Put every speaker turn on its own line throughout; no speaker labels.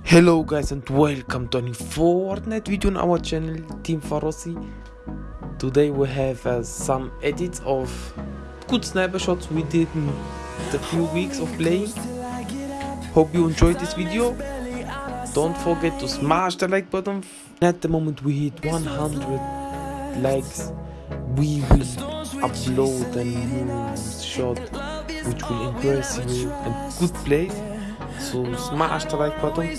Hello guys and welcome to a new Fortnite video on our channel Team Farossi. Today we have uh, some edits of good sniper shots we did in the few weeks of playing. Hope you enjoyed this video. Don't forget to smash the like button. At the moment we hit 100 likes, we will upload a new shot which will impress you and good place. So smash the like button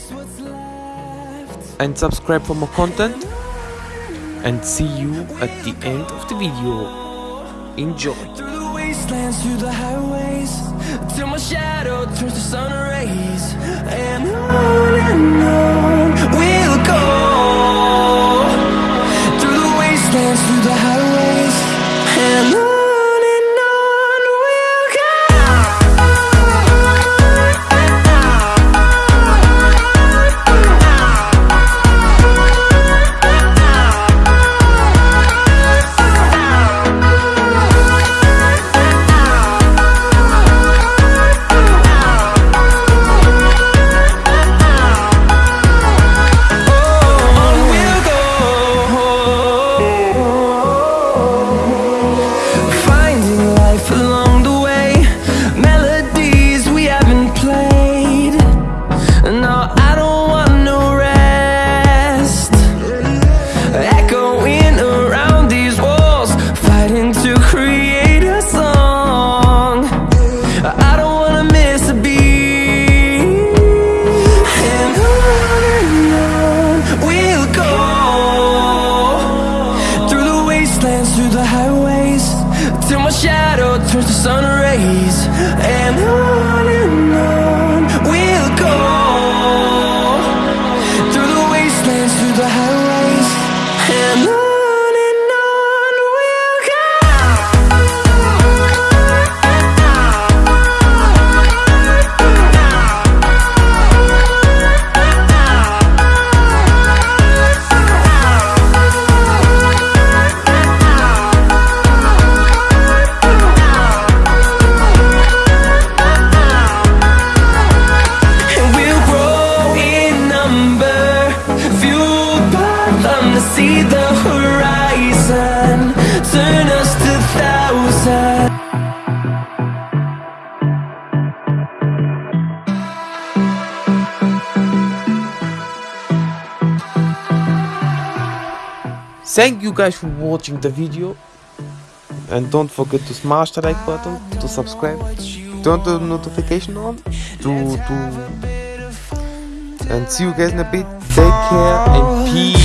and subscribe for more content and see you at the end of the video. Enjoy!
Through the wastelands, through the highways Till my shadow turns to sun rays And on and on the highways Till my shadow turns to sun rays. And on and on Us to
Thank you guys for watching the video and don't forget to smash the like button, to subscribe, turn the notification on, to to and see you guys in a bit. Take care and peace.